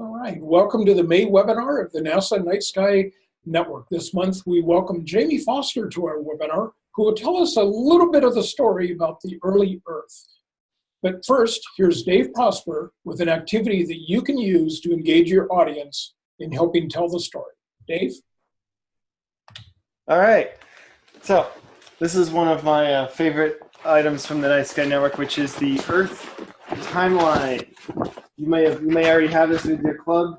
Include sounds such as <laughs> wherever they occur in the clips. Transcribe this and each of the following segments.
All right, welcome to the May webinar of the NASA Night Sky Network. This month we welcome Jamie Foster to our webinar, who will tell us a little bit of the story about the early Earth. But first, here's Dave Prosper with an activity that you can use to engage your audience in helping tell the story. Dave? All right, so this is one of my uh, favorite items from the Night Sky Network, which is the Earth timeline. You may have you may already have this with your club.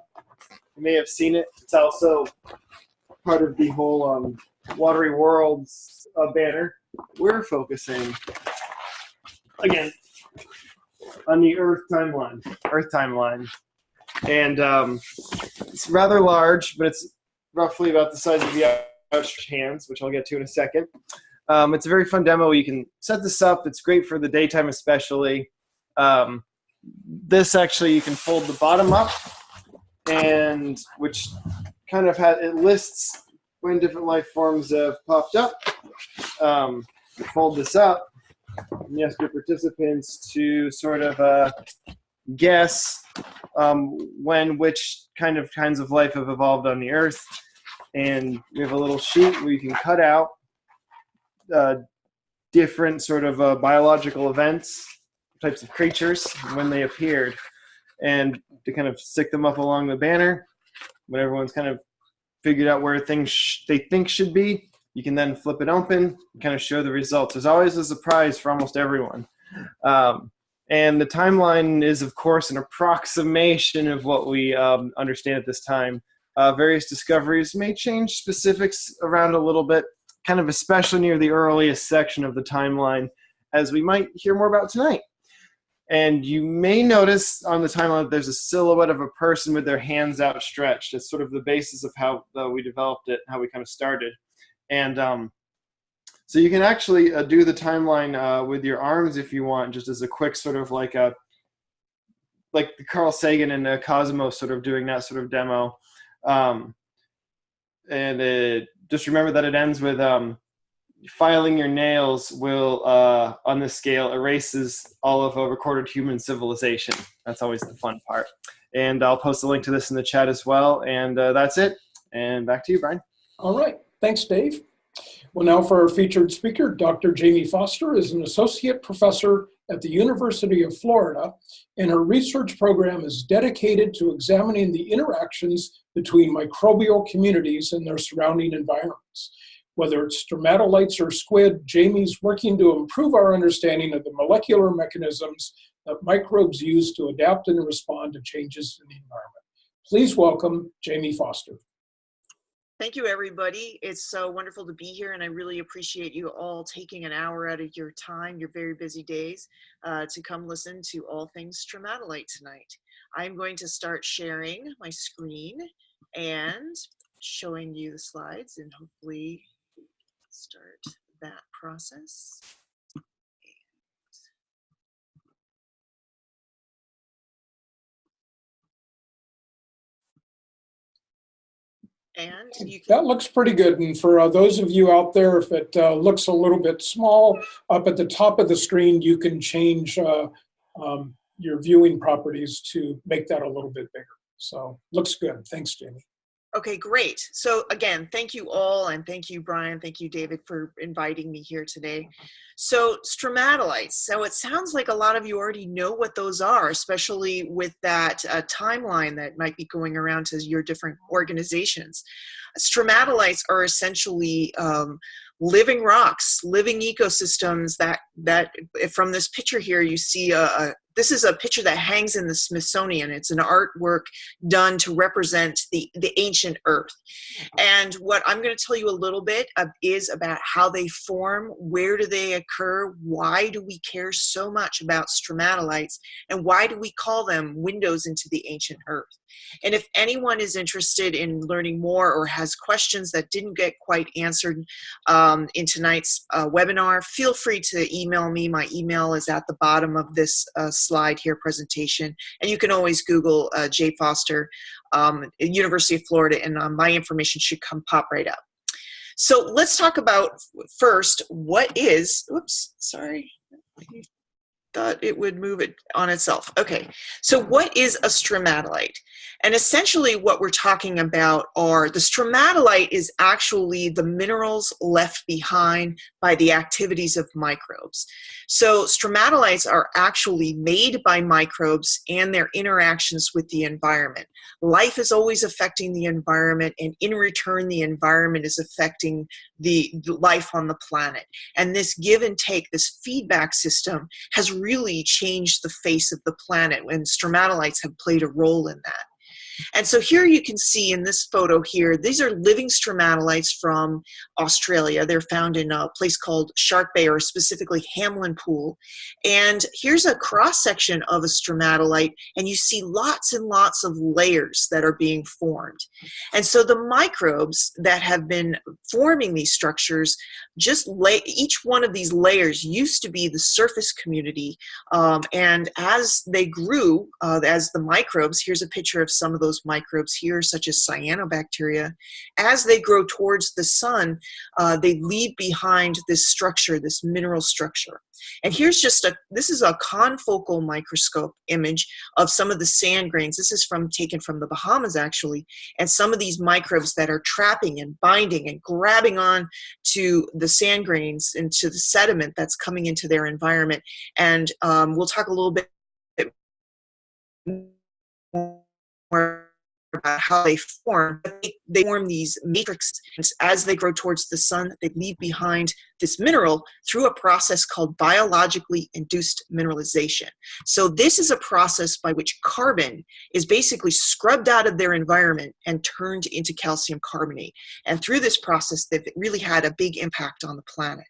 You may have seen it. It's also part of the whole um, Watery Worlds uh, banner. We're focusing again on the Earth timeline. Earth timeline, and um, it's rather large, but it's roughly about the size of the outstretched hands, which I'll get to in a second. Um, it's a very fun demo. You can set this up. It's great for the daytime, especially. Um, this actually you can fold the bottom up and which kind of had it lists when different life forms have popped up. Um, fold this up and you ask your participants to sort of uh, guess um, when which kind of kinds of life have evolved on the earth. And we have a little sheet where you can cut out uh, different sort of uh, biological events types of creatures when they appeared and to kind of stick them up along the banner. When everyone's kind of figured out where things they think should be you can then flip it open kind of show the results. There's always a surprise for almost everyone. Um, and the timeline is of course an approximation of what we um, understand at this time. Uh, various discoveries may change specifics around a little bit kind of especially near the earliest section of the timeline as we might hear more about tonight and you may notice on the timeline there's a silhouette of a person with their hands outstretched. It's sort of the basis of how uh, we developed it, how we kind of started. And um, so you can actually uh, do the timeline uh, with your arms if you want, just as a quick sort of like a, like Carl Sagan and uh, Cosmos sort of doing that sort of demo. Um, and it, just remember that it ends with um, filing your nails will, uh, on this scale, erases all of a recorded human civilization. That's always the fun part. And I'll post a link to this in the chat as well. And uh, that's it. And back to you, Brian. All right. Thanks, Dave. Well, now for our featured speaker, Dr. Jamie Foster is an associate professor at the University of Florida, and her research program is dedicated to examining the interactions between microbial communities and their surrounding environments. Whether it's stromatolites or squid, Jamie's working to improve our understanding of the molecular mechanisms that microbes use to adapt and respond to changes in the environment. Please welcome Jamie Foster. Thank you, everybody. It's so wonderful to be here, and I really appreciate you all taking an hour out of your time, your very busy days, uh, to come listen to all things stromatolite tonight. I'm going to start sharing my screen and showing you the slides, and hopefully start that process. And that looks pretty good. And for uh, those of you out there, if it uh, looks a little bit small, up at the top of the screen, you can change uh, um, your viewing properties to make that a little bit bigger. So looks good. Thanks, Jamie. Okay, great. So again, thank you all, and thank you, Brian. Thank you, David, for inviting me here today. So stromatolites. So it sounds like a lot of you already know what those are, especially with that uh, timeline that might be going around to your different organizations. Stromatolites are essentially um, living rocks, living ecosystems that, that from this picture here, you see a, a this is a picture that hangs in the Smithsonian. It's an artwork done to represent the, the ancient earth. And what I'm going to tell you a little bit of is about how they form, where do they occur, why do we care so much about stromatolites, and why do we call them windows into the ancient earth. And if anyone is interested in learning more or has questions that didn't get quite answered um, in tonight's uh, webinar, feel free to email me. My email is at the bottom of this uh, slide here presentation. And you can always Google uh, Jay Foster, um, University of Florida, and uh, my information should come pop right up. So let's talk about first, what is, oops, sorry, thought it would move it on itself. Okay, so what is a stromatolite? And essentially what we're talking about are the stromatolite is actually the minerals left behind by the activities of microbes. So stromatolites are actually made by microbes and their interactions with the environment. Life is always affecting the environment and in return the environment is affecting the, life on the planet. And this give and take, this feedback system has really changed the face of the planet and stromatolites have played a role in that. And so here you can see in this photo here, these are living stromatolites from Australia. They're found in a place called Shark Bay or specifically Hamelin Pool. And here's a cross section of a stromatolite and you see lots and lots of layers that are being formed. And so the microbes that have been forming these structures, just lay, each one of these layers used to be the surface community. Um, and as they grew, uh, as the microbes, here's a picture of some of those those microbes here, such as cyanobacteria, as they grow towards the sun, uh, they leave behind this structure, this mineral structure. And here's just a, this is a confocal microscope image of some of the sand grains. This is from taken from the Bahamas actually. And some of these microbes that are trapping and binding and grabbing on to the sand grains and to the sediment that's coming into their environment. And um, we'll talk a little bit more about how they form. They, they, form these matrices as they grow towards the sun. They leave behind this mineral through a process called biologically induced mineralization. So this is a process by which carbon is basically scrubbed out of their environment and turned into calcium carbonate. And through this process, they've really had a big impact on the planet.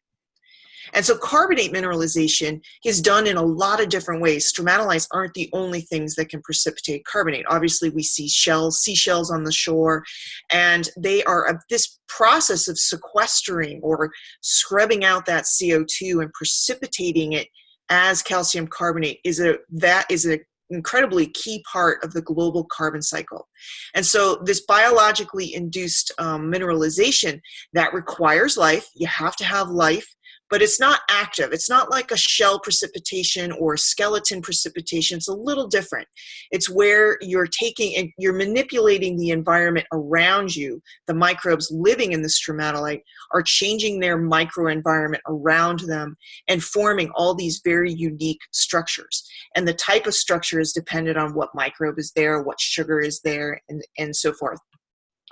And so carbonate mineralization is done in a lot of different ways. Stromatolites aren't the only things that can precipitate carbonate. Obviously, we see shells, seashells on the shore, and they are a, this process of sequestering or scrubbing out that CO2 and precipitating it as calcium carbonate is a that is a incredibly key part of the global carbon cycle. And so this biologically induced um, mineralization that requires life, you have to have life, but it's not active. It's not like a shell precipitation or skeleton precipitation. It's a little different. It's where you're taking and you're manipulating the environment around you. The microbes living in the stromatolite are changing their microenvironment around them and forming all these very unique structures. And the type of structure is dependent on what microbe is there, what sugar is there, and, and so forth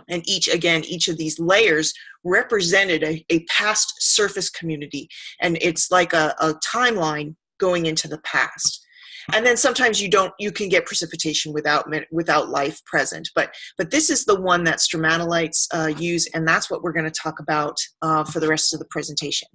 and each again each of these layers represented a, a past surface community. And it's like a, a timeline going into the past. And then sometimes you don't you can get precipitation without without life present. But but this is the one that stromatolites uh, use and that's what we're going to talk about uh, for the rest of the presentation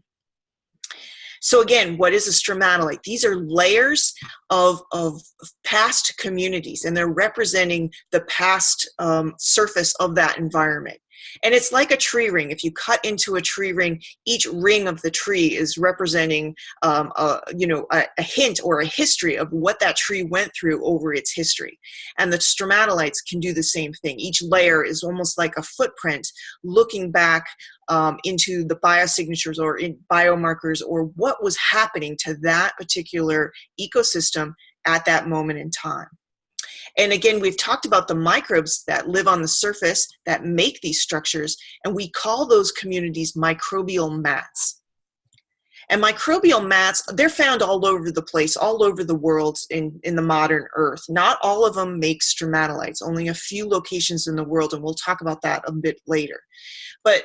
so again, what is a stromatolite? These are layers of, of past communities and they're representing the past um, surface of that environment. And it's like a tree ring. If you cut into a tree ring, each ring of the tree is representing, um, a, you know, a, a, hint or a history of what that tree went through over its history. And the stromatolites can do the same thing. Each layer is almost like a footprint looking back um, into the biosignatures or in biomarkers or what was happening to that particular ecosystem at that moment in time. And again, we've talked about the microbes that live on the surface that make these structures, and we call those communities microbial mats. And microbial mats, they're found all over the place, all over the world in, in the modern earth. Not all of them make stromatolites, only a few locations in the world, and we'll talk about that a bit later. But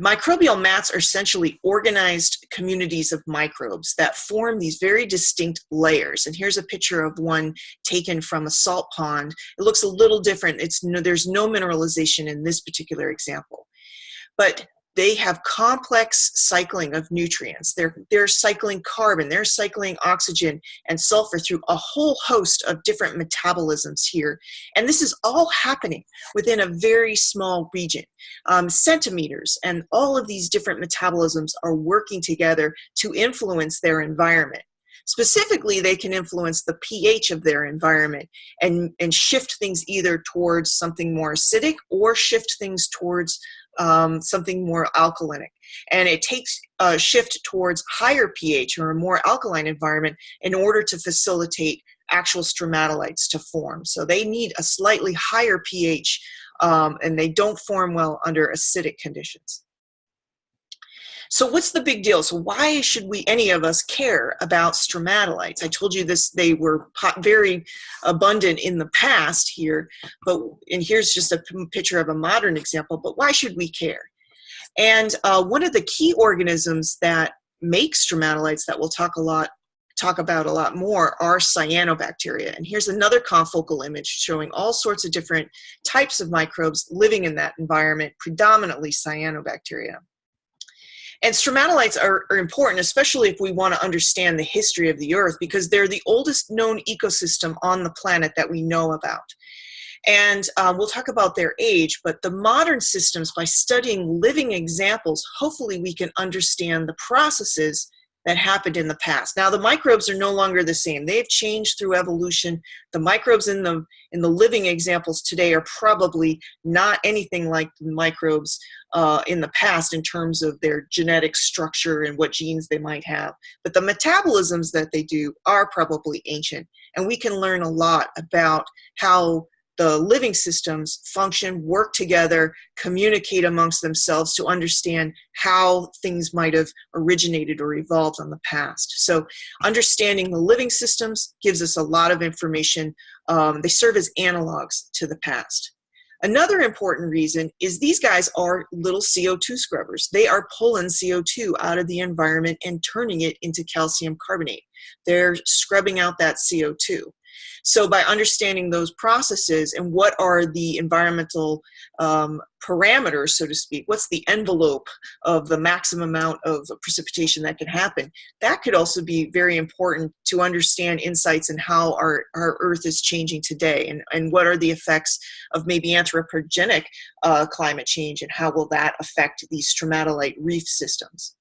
Microbial mats are essentially organized communities of microbes that form these very distinct layers. And here's a picture of one taken from a salt pond. It looks a little different. It's no, there's no mineralization in this particular example. But they have complex cycling of nutrients. They're, they're cycling carbon, they're cycling oxygen and sulfur through a whole host of different metabolisms here. And this is all happening within a very small region, um, centimeters. And all of these different metabolisms are working together to influence their environment. Specifically, they can influence the pH of their environment and, and shift things either towards something more acidic or shift things towards um, something more alkalinic. And it takes a shift towards higher pH or a more alkaline environment in order to facilitate actual stromatolites to form. So they need a slightly higher pH um, and they don't form well under acidic conditions. So what's the big deal? So why should we, any of us, care about stromatolites? I told you this, they were very abundant in the past here, but, and here's just a picture of a modern example, but why should we care? And uh, one of the key organisms that make stromatolites that we'll talk a lot talk about a lot more are cyanobacteria. And here's another confocal image showing all sorts of different types of microbes living in that environment, predominantly cyanobacteria. And stromatolites are, are, important, especially if we want to understand the history of the Earth, because they're the oldest known ecosystem on the planet that we know about. And um, we'll talk about their age, but the modern systems, by studying living examples, hopefully we can understand the processes that happened in the past. Now the microbes are no longer the same. They've changed through evolution. The microbes in the in the living examples today are probably not anything like the microbes uh, in the past in terms of their genetic structure and what genes they might have. But the metabolisms that they do are probably ancient, and we can learn a lot about how the living systems function, work together, communicate amongst themselves to understand how things might have originated or evolved on the past. So understanding the living systems gives us a lot of information. Um, they serve as analogs to the past. Another important reason is these guys are little CO2 scrubbers. They are pulling CO2 out of the environment and turning it into calcium carbonate. They're scrubbing out that CO2. So by understanding those processes and what are the environmental um, parameters, so to speak, what's the envelope of the maximum amount of precipitation that can happen, that could also be very important to understand insights in how our, our Earth is changing today and, and what are the effects of maybe anthropogenic uh, climate change and how will that affect these stromatolite reef systems.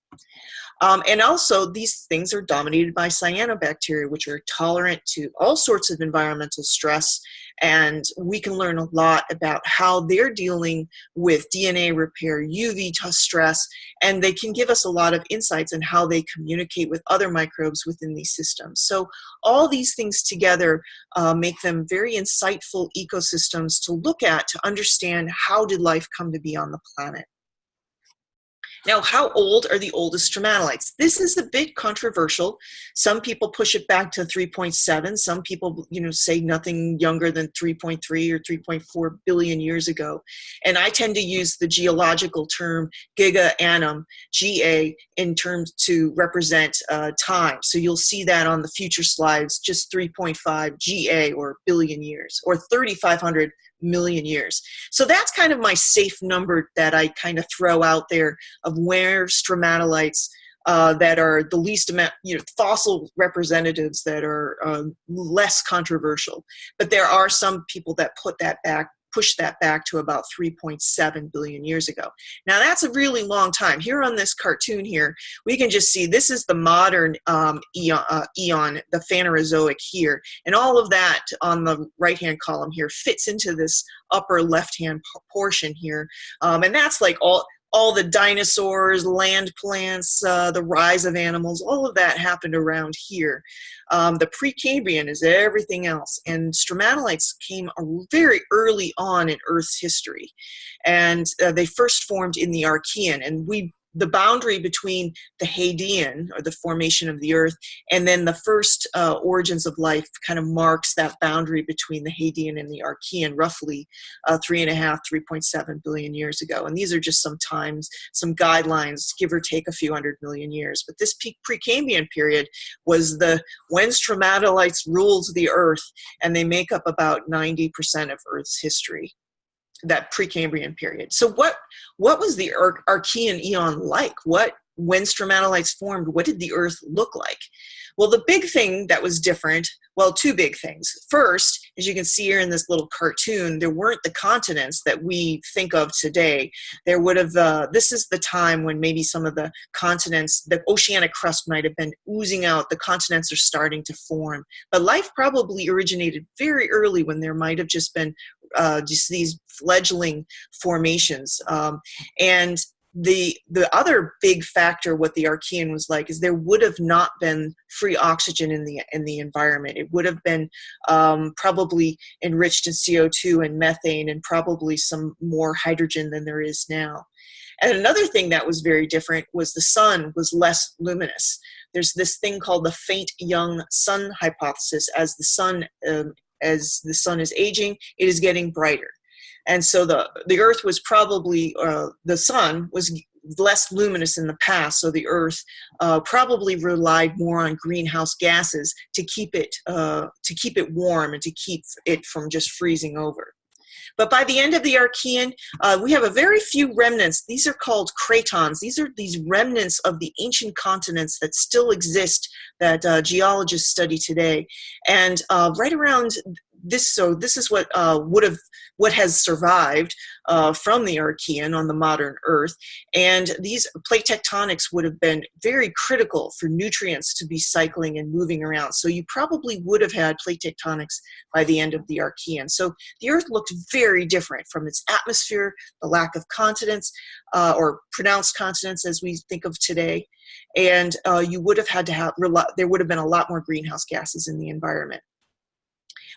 Um, and also, these things are dominated by cyanobacteria, which are tolerant to all sorts of environmental stress. And we can learn a lot about how they're dealing with DNA repair, UV stress, and they can give us a lot of insights on how they communicate with other microbes within these systems. So all these things together uh, make them very insightful ecosystems to look at to understand how did life come to be on the planet. Now, how old are the oldest stromatolites? This is a bit controversial. Some people push it back to 3.7. Some people, you know, say nothing younger than 3.3 or 3.4 billion years ago. And I tend to use the geological term giga annum, GA, in terms to represent uh, time. So you'll see that on the future slides, just 3.5 GA or billion years, or 3,500 million years. So that's kind of my safe number that I kind of throw out there of where stromatolites uh, that are the least amount, you know, fossil representatives that are um, less controversial. But there are some people that put that back push that back to about 3.7 billion years ago. Now that's a really long time. Here on this cartoon here, we can just see this is the modern um, eon, uh, eon, the Phanerozoic here, and all of that on the right-hand column here fits into this upper left-hand portion here, um, and that's like all all the dinosaurs, land plants, uh, the rise of animals, all of that happened around here. Um, the Precambrian is everything else. And stromatolites came very early on in Earth's history. And uh, they first formed in the Archean. And we the boundary between the Hadean, or the formation of the Earth, and then the first uh, origins of life kind of marks that boundary between the Hadean and the Archean, roughly uh, three and a half, 3.7 billion years ago. And these are just some times, some guidelines, give or take a few hundred million years. But this Precambrian period was the when stromatolites ruled the Earth, and they make up about 90% of Earth's history that Precambrian period. So what what was the Ar Archean eon like? What when stromatolites formed, what did the Earth look like? Well, the big thing that was different, well, two big things. First, as you can see here in this little cartoon, there weren't the continents that we think of today. There would have, uh, this is the time when maybe some of the continents, the oceanic crust might have been oozing out, the continents are starting to form. But life probably originated very early when there might have just been uh, just these fledgling formations. Um, and the the other big factor what the Archean was like is there would have not been free oxygen in the in the environment. It would have been um, probably enriched in CO2 and methane and probably some more hydrogen than there is now. And another thing that was very different was the sun was less luminous. There's this thing called the faint young sun hypothesis. As the sun um, as the sun is aging, it is getting brighter and so the the earth was probably uh, the sun was less luminous in the past so the earth uh, probably relied more on greenhouse gases to keep it uh, to keep it warm and to keep it from just freezing over but by the end of the Archean, uh, we have a very few remnants. These are called cratons. These are these remnants of the ancient continents that still exist that uh, geologists study today. And uh, right around this so this is what uh, would have what has survived uh, from the Archean on the modern Earth, and these plate tectonics would have been very critical for nutrients to be cycling and moving around. So you probably would have had plate tectonics by the end of the Archean. So the Earth looked very different from its atmosphere, the lack of continents uh, or pronounced continents as we think of today, and uh, you would have had to have there would have been a lot more greenhouse gases in the environment.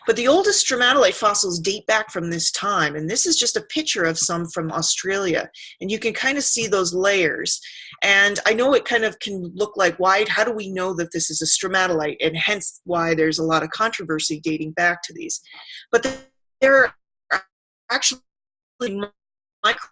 But the oldest stromatolite fossils date back from this time, and this is just a picture of some from Australia. And you can kind of see those layers. And I know it kind of can look like, why, how do we know that this is a stromatolite? And hence why there's a lot of controversy dating back to these. But there are actually micro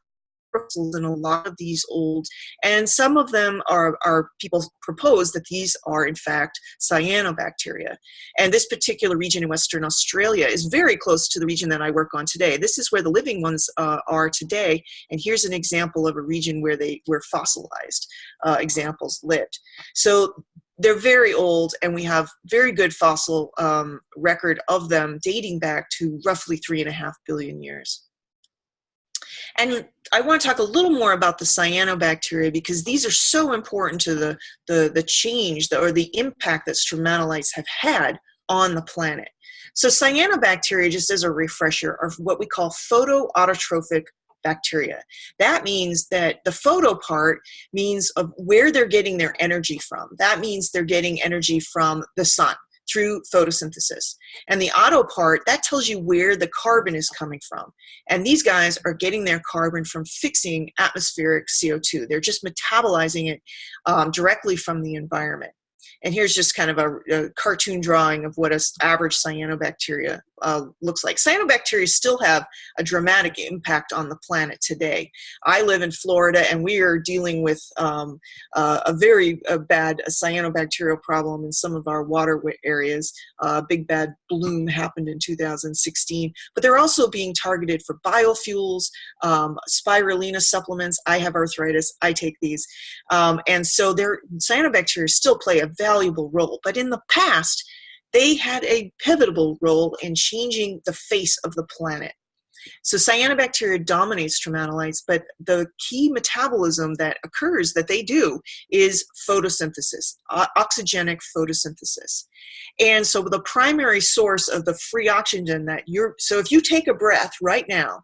in a lot of these old, and some of them are, are people propose that these are in fact cyanobacteria. And this particular region in Western Australia is very close to the region that I work on today. This is where the living ones uh, are today, and here's an example of a region where they were fossilized uh, examples lived. So they're very old and we have very good fossil um, record of them dating back to roughly three and a half billion years. And I want to talk a little more about the cyanobacteria because these are so important to the, the, the change or the impact that stromatolites have had on the planet. So cyanobacteria, just as a refresher, are what we call photoautotrophic bacteria. That means that the photo part means of where they're getting their energy from. That means they're getting energy from the sun through photosynthesis. And the auto part, that tells you where the carbon is coming from. And these guys are getting their carbon from fixing atmospheric CO2. They're just metabolizing it um, directly from the environment. And here's just kind of a, a cartoon drawing of what an average cyanobacteria uh, looks like. Cyanobacteria still have a dramatic impact on the planet today. I live in Florida and we are dealing with um, uh, a very uh, bad cyanobacterial problem in some of our water areas. Uh, big bad bloom happened in 2016, but they're also being targeted for biofuels, um, spirulina supplements. I have arthritis, I take these. Um, and so their cyanobacteria still play a valuable role, but in the past, they had a pivotal role in changing the face of the planet. So cyanobacteria dominates stromatolites, but the key metabolism that occurs that they do is photosynthesis, oxygenic photosynthesis. And so the primary source of the free oxygen that you're, so if you take a breath right now,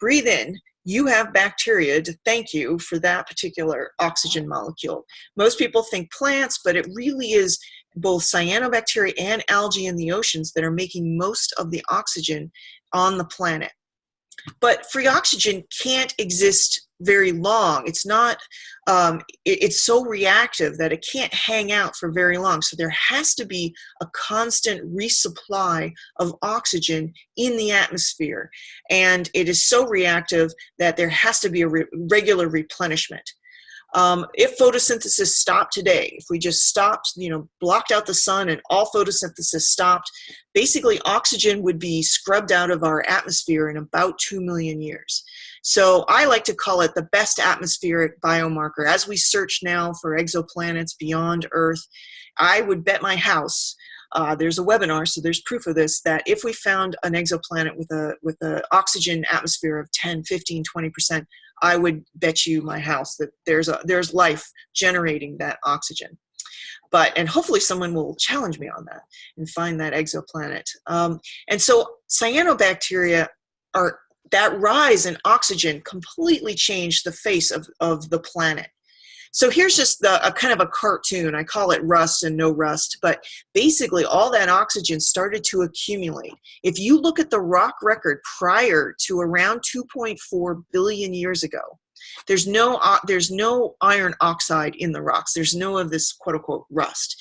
breathe in, you have bacteria to thank you for that particular oxygen molecule. Most people think plants, but it really is both cyanobacteria and algae in the oceans that are making most of the oxygen on the planet. But free oxygen can't exist very long. It's not, um, it, it's so reactive that it can't hang out for very long. So there has to be a constant resupply of oxygen in the atmosphere. And it is so reactive that there has to be a re regular replenishment. Um, if photosynthesis stopped today, if we just stopped, you know, blocked out the sun and all photosynthesis stopped, basically oxygen would be scrubbed out of our atmosphere in about 2 million years. So I like to call it the best atmospheric biomarker. As we search now for exoplanets beyond Earth, I would bet my house uh, there's a webinar, so there's proof of this, that if we found an exoplanet with a with an oxygen atmosphere of 10, 15, 20%, I would bet you my house that there's a there's life generating that oxygen. But and hopefully someone will challenge me on that and find that exoplanet. Um, and so cyanobacteria are that rise in oxygen completely changed the face of, of the planet. So here's just the, a kind of a cartoon. I call it rust and no rust, but basically all that oxygen started to accumulate. If you look at the rock record prior to around 2.4 billion years ago, there's no, uh, there's no iron oxide in the rocks. There's no of this quote unquote rust.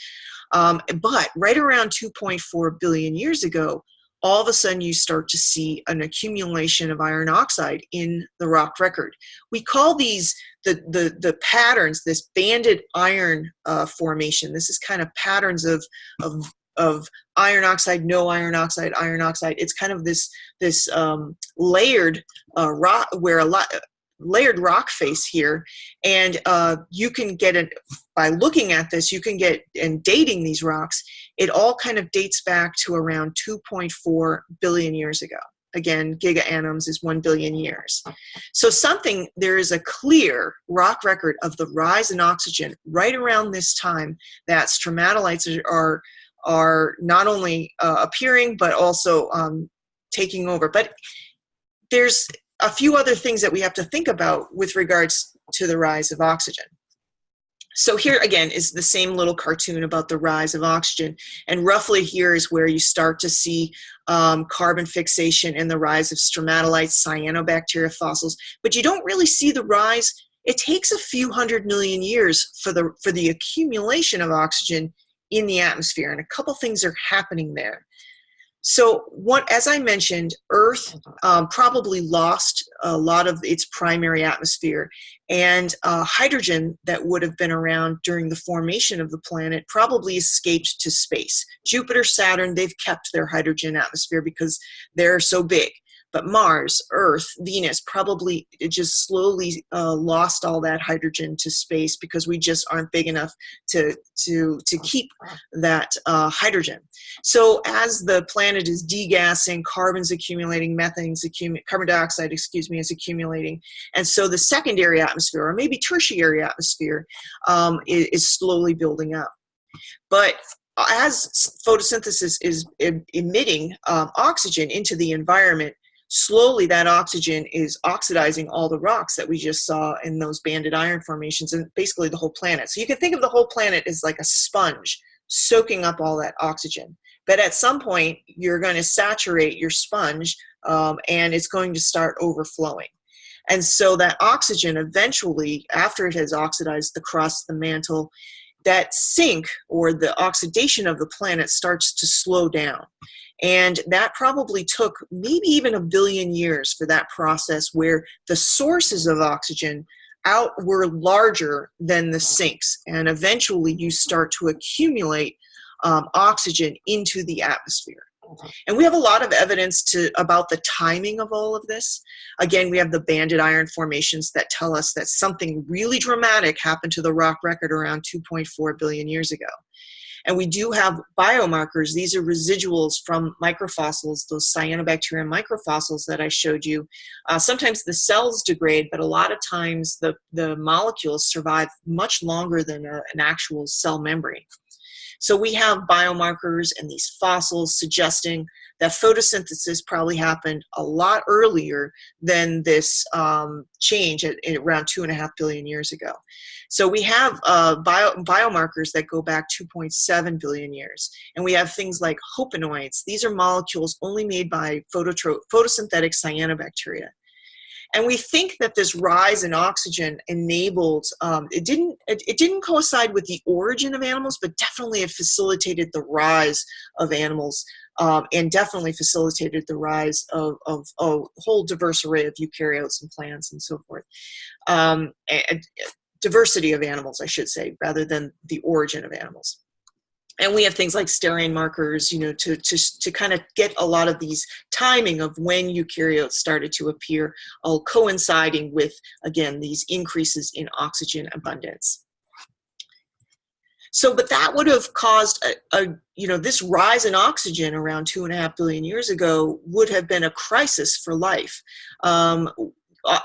Um, but right around 2.4 billion years ago, all of a sudden you start to see an accumulation of iron oxide in the rock record. We call these the, the, the patterns, this banded iron uh, formation. This is kind of patterns of, of, of iron oxide, no iron oxide, iron oxide. It's kind of this, this um, layered uh, rock where a lot, layered rock face here and uh, you can get it by looking at this you can get and dating these rocks it all kind of dates back to around 2.4 billion years ago. Again giga annums is 1 billion years. So something there is a clear rock record of the rise in oxygen right around this time that stromatolites are are not only uh, appearing but also um, taking over. But there's a few other things that we have to think about with regards to the rise of oxygen. So here again is the same little cartoon about the rise of oxygen. And roughly here is where you start to see um, carbon fixation and the rise of stromatolites, cyanobacteria fossils, but you don't really see the rise. It takes a few hundred million years for the, for the accumulation of oxygen in the atmosphere. And a couple things are happening there. So what, as I mentioned, Earth um, probably lost a lot of its primary atmosphere and uh, hydrogen that would have been around during the formation of the planet probably escaped to space. Jupiter, Saturn, they've kept their hydrogen atmosphere because they're so big. But Mars, Earth, Venus probably just slowly uh, lost all that hydrogen to space because we just aren't big enough to, to, to keep that uh, hydrogen. So as the planet is degassing, carbon's accumulating, methane's accumulating, carbon dioxide, excuse me, is accumulating. And so the secondary atmosphere, or maybe tertiary atmosphere, um, is, is slowly building up. But as photosynthesis is emitting um, oxygen into the environment, slowly that oxygen is oxidizing all the rocks that we just saw in those banded iron formations and basically the whole planet. So you can think of the whole planet as like a sponge soaking up all that oxygen. But at some point, you're going to saturate your sponge um, and it's going to start overflowing. And so that oxygen eventually, after it has oxidized the crust, the mantle, that sink or the oxidation of the planet starts to slow down. And that probably took maybe even a billion years for that process where the sources of oxygen out were larger than the sinks. And eventually you start to accumulate um, oxygen into the atmosphere. And we have a lot of evidence to about the timing of all of this. Again, we have the banded iron formations that tell us that something really dramatic happened to the rock record around 2.4 billion years ago. And we do have biomarkers. These are residuals from microfossils, those cyanobacteria microfossils that I showed you. Uh, sometimes the cells degrade, but a lot of times the, the molecules survive much longer than a, an actual cell membrane. So we have biomarkers and these fossils suggesting that photosynthesis probably happened a lot earlier than this um, change at, at, around two and a half billion years ago. So we have uh, bio, biomarkers that go back 2.7 billion years. And we have things like hopanoids. These are molecules only made by photosynthetic cyanobacteria. And we think that this rise in oxygen enabled, um, it, didn't, it, it, didn't coincide with the origin of animals, but definitely it facilitated the rise of animals um, and definitely facilitated the rise of, of, a whole diverse array of eukaryotes and plants and so forth. Um, and, diversity of animals, I should say, rather than the origin of animals and we have things like sterane markers, you know, to, to, to kind of get a lot of these timing of when eukaryotes started to appear, all coinciding with, again, these increases in oxygen abundance. So, but that would have caused a, a, you know, this rise in oxygen around two and a half billion years ago would have been a crisis for life. Um, uh,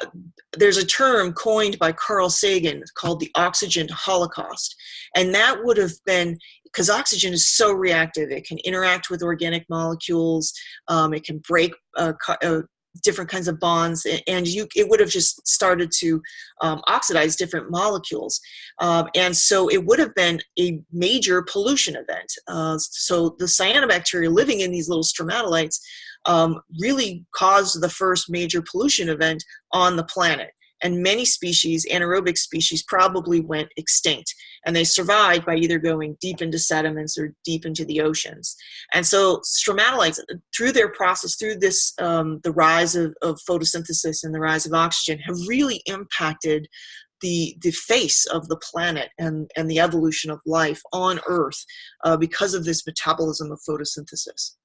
there's a term coined by Carl Sagan called the oxygen holocaust. And that would have been because oxygen is so reactive. It can interact with organic molecules. Um, it can break uh, uh, different kinds of bonds and you it would have just started to um, oxidize different molecules. Um, and so it would have been a major pollution event. Uh, so the cyanobacteria living in these little stromatolites um, really caused the first major pollution event on the planet and many species, anaerobic species, probably went extinct. And they survived by either going deep into sediments or deep into the oceans. And so stromatolites, through their process, through this, um, the rise of, of photosynthesis and the rise of oxygen, have really impacted the, the face of the planet and, and the evolution of life on Earth uh, because of this metabolism of photosynthesis.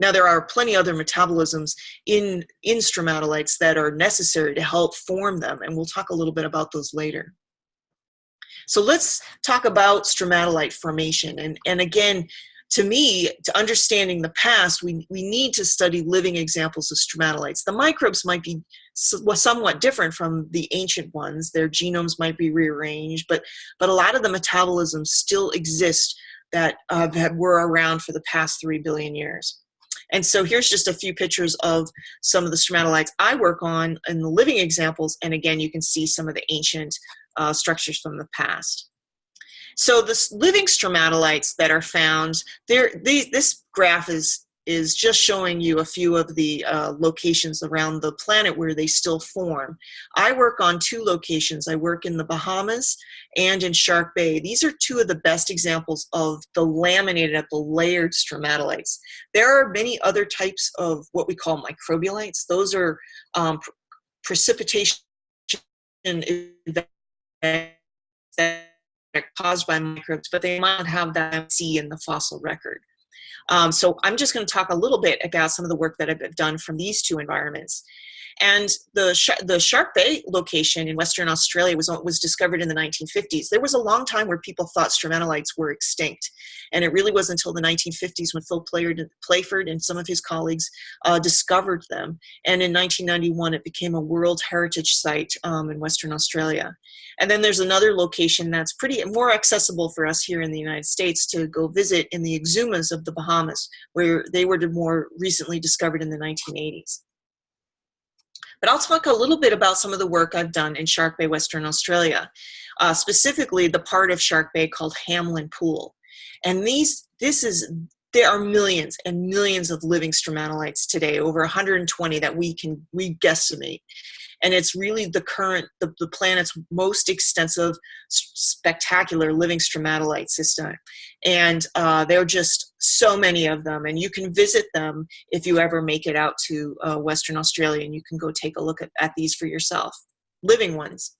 Now there are plenty other metabolisms in, in stromatolites that are necessary to help form them, and we'll talk a little bit about those later. So let's talk about stromatolite formation. And, and again, to me, to understanding the past, we, we need to study living examples of stromatolites. The microbes might be somewhat different from the ancient ones. Their genomes might be rearranged, but, but a lot of the metabolisms still exist that uh, were around for the past three billion years. And so here's just a few pictures of some of the stromatolites I work on in the living examples. And again, you can see some of the ancient uh, structures from the past. So the living stromatolites that are found, there, this graph is is just showing you a few of the uh, locations around the planet where they still form. I work on two locations. I work in the Bahamas and in Shark Bay. These are two of the best examples of the laminated, at the layered stromatolites. There are many other types of what we call microbialites. Those are um, precipitation that caused by microbes, but they might have that C in the fossil record. Um, so I'm just going to talk a little bit about some of the work that I've done from these two environments. And the, the Shark Bay location in Western Australia was, was discovered in the 1950s. There was a long time where people thought stromatolites were extinct. And it really wasn't until the 1950s when Phil Playford and some of his colleagues uh, discovered them. And in 1991, it became a World Heritage Site um, in Western Australia. And then there's another location that's pretty more accessible for us here in the United States to go visit in the Exumas of the Bahamas, where they were more recently discovered in the 1980s. But I'll talk a little bit about some of the work I've done in Shark Bay, Western Australia, uh, specifically the part of Shark Bay called Hamelin Pool. And these, this is, there are millions and millions of living stromatolites today, over 120 that we can, we guesstimate and it's really the current, the, the planet's most extensive, spectacular living stromatolite system. And uh, there are just so many of them, and you can visit them if you ever make it out to uh, Western Australia, and you can go take a look at, at these for yourself, living ones.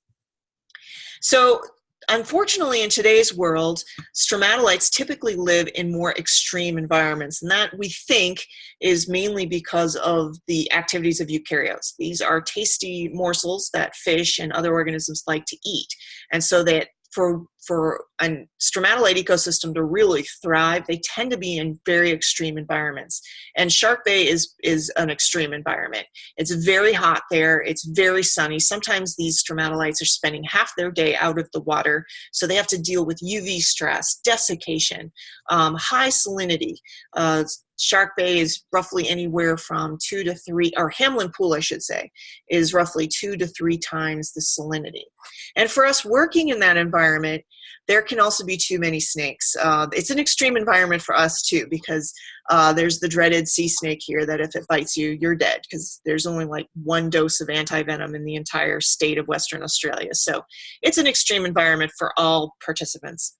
So unfortunately, in today's world, stromatolites typically live in more extreme environments, and that we think is mainly because of the activities of eukaryotes. These are tasty morsels that fish and other organisms like to eat, and so that for for a stromatolite ecosystem to really thrive, they tend to be in very extreme environments. And Shark Bay is, is an extreme environment. It's very hot there, it's very sunny. Sometimes these stromatolites are spending half their day out of the water, so they have to deal with UV stress, desiccation, um, high salinity, uh, Shark Bay is roughly anywhere from two to three, or Hamelin Pool, I should say, is roughly two to three times the salinity. And for us working in that environment, there can also be too many snakes. Uh, it's an extreme environment for us too, because uh, there's the dreaded sea snake here that if it bites you, you're dead, because there's only like one dose of anti-venom in the entire state of Western Australia. So it's an extreme environment for all participants.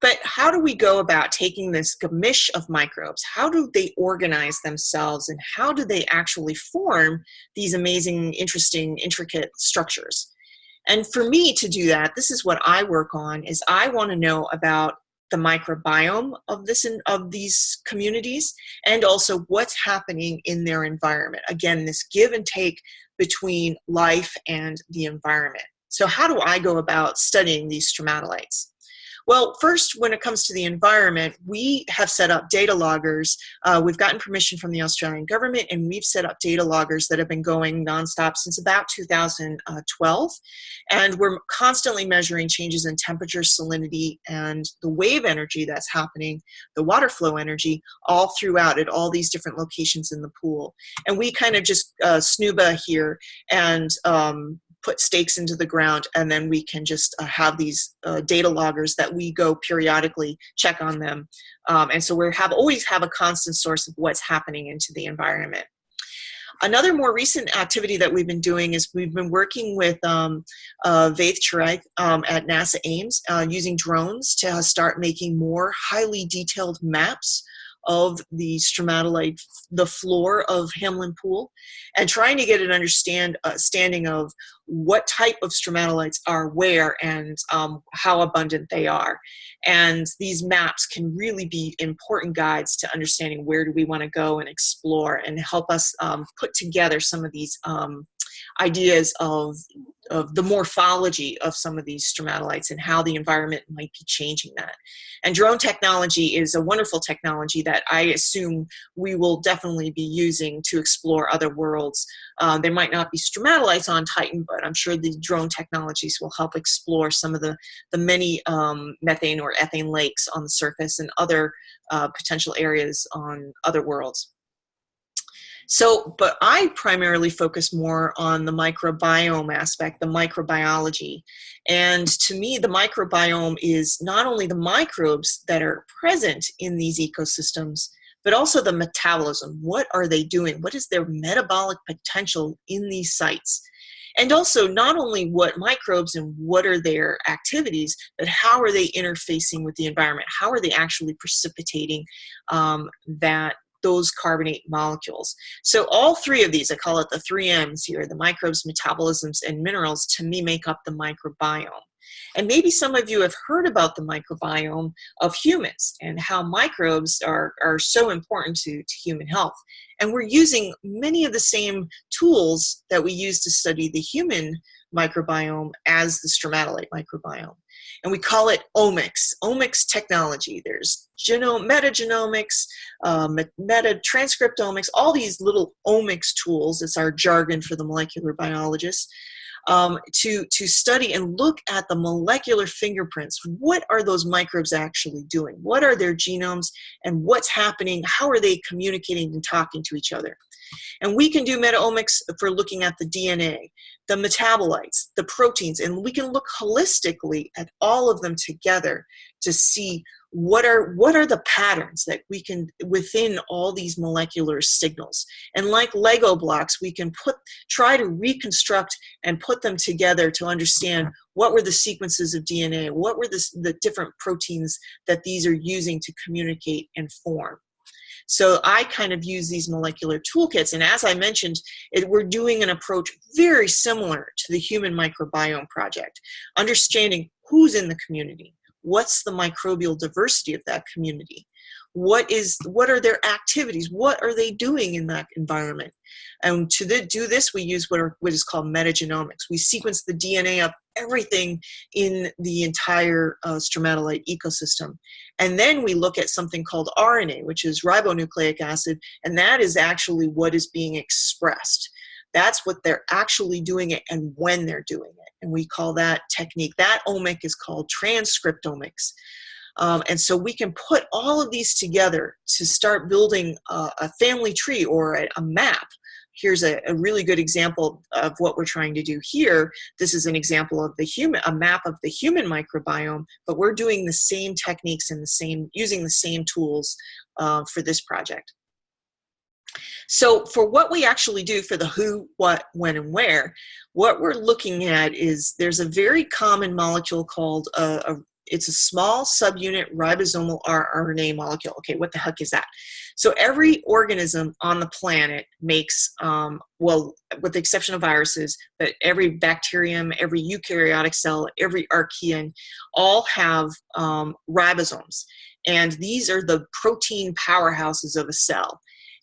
But how do we go about taking this gamish of microbes? How do they organize themselves and how do they actually form these amazing, interesting, intricate structures? And for me to do that, this is what I work on, is I want to know about the microbiome of this of these communities and also what's happening in their environment. Again, this give and take between life and the environment. So how do I go about studying these stromatolites? Well, first, when it comes to the environment, we have set up data loggers. Uh, we've gotten permission from the Australian government, and we've set up data loggers that have been going nonstop since about 2012. And we're constantly measuring changes in temperature, salinity, and the wave energy that's happening, the water flow energy, all throughout at all these different locations in the pool. And we kind of just uh, snuba here and um, put stakes into the ground and then we can just uh, have these uh, data loggers that we go periodically check on them. Um, and so we have always have a constant source of what's happening into the environment. Another more recent activity that we've been doing is we've been working with um, uh, Ved Chirayath um, at NASA Ames uh, using drones to start making more highly detailed maps of the stromatolite, the floor of Hamelin Pool, and trying to get an understand, uh, understanding of what type of stromatolites are where and um, how abundant they are. And these maps can really be important guides to understanding where do we want to go and explore and help us um, put together some of these um, ideas of of the morphology of some of these stromatolites and how the environment might be changing that. And drone technology is a wonderful technology that I assume we will definitely be using to explore other worlds. Uh, there might not be stromatolites on Titan, but I'm sure the drone technologies will help explore some of the, the many um, methane or ethane lakes on the surface and other uh, potential areas on other worlds. So, but I primarily focus more on the microbiome aspect, the microbiology. And to me, the microbiome is not only the microbes that are present in these ecosystems, but also the metabolism. What are they doing? What is their metabolic potential in these sites? And also not only what microbes and what are their activities, but how are they interfacing with the environment? How are they actually precipitating um, that those carbonate molecules. So all three of these, I call it the three M's here, the microbes, metabolisms, and minerals, to me make up the microbiome. And maybe some of you have heard about the microbiome of humans and how microbes are, are so important to, to human health. And we're using many of the same tools that we use to study the human microbiome as the stromatolite microbiome and we call it omics, omics technology. There's genome, metagenomics, uh, meta transcriptomics, all these little omics tools, it's our jargon for the molecular biologists, um, to, to study and look at the molecular fingerprints. What are those microbes actually doing? What are their genomes and what's happening? How are they communicating and talking to each other? And we can do metaomics for looking at the DNA, the metabolites, the proteins, and we can look holistically at all of them together to see what are what are the patterns that we can within all these molecular signals and like lego blocks we can put try to reconstruct and put them together to understand what were the sequences of dna what were the, the different proteins that these are using to communicate and form so I kind of use these molecular toolkits. And as I mentioned, it, we're doing an approach very similar to the Human Microbiome Project, understanding who's in the community, what's the microbial diversity of that community, what is what are their activities? What are they doing in that environment? And to the, do this we use what, are, what is called metagenomics. We sequence the dna of everything in the entire uh, stromatolite ecosystem. And then we look at something called rna which is ribonucleic acid and that is actually what is being expressed that's what they're actually doing it and when they're doing it and we call that technique that omic is called transcriptomics um, and so we can put all of these together to start building a, a family tree or a, a map. Here's a, a, really good example of what we're trying to do here. This is an example of the human, a map of the human microbiome, but we're doing the same techniques and the same, using the same tools uh, for this project. So for what we actually do for the who, what, when, and where, what we're looking at is there's a very common molecule called a, a it's a small subunit ribosomal RNA molecule. Okay, what the heck is that? So every organism on the planet makes, um, well, with the exception of viruses, but every bacterium, every eukaryotic cell, every archaean, all have um, ribosomes. And these are the protein powerhouses of a cell.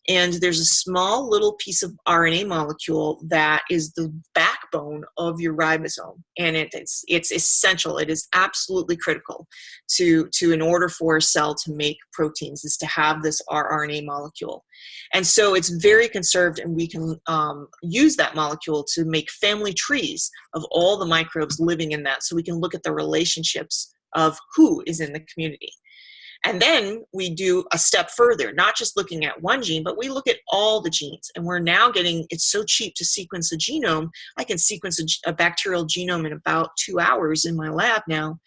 And there's a small little piece of RNA molecule that is the backbone of your ribosome, and it, it's it's essential. It is absolutely critical to to in order for a cell to make proteins is to have this rRNA molecule, and so it's very conserved, and we can um, use that molecule to make family trees of all the microbes living in that, so we can look at the relationships of who is in the community. And then we do a step further, not just looking at one gene, but we look at all the genes. And we're now getting, it's so cheap to sequence a genome. I can sequence a, a, bacterial genome in about two hours in my lab now.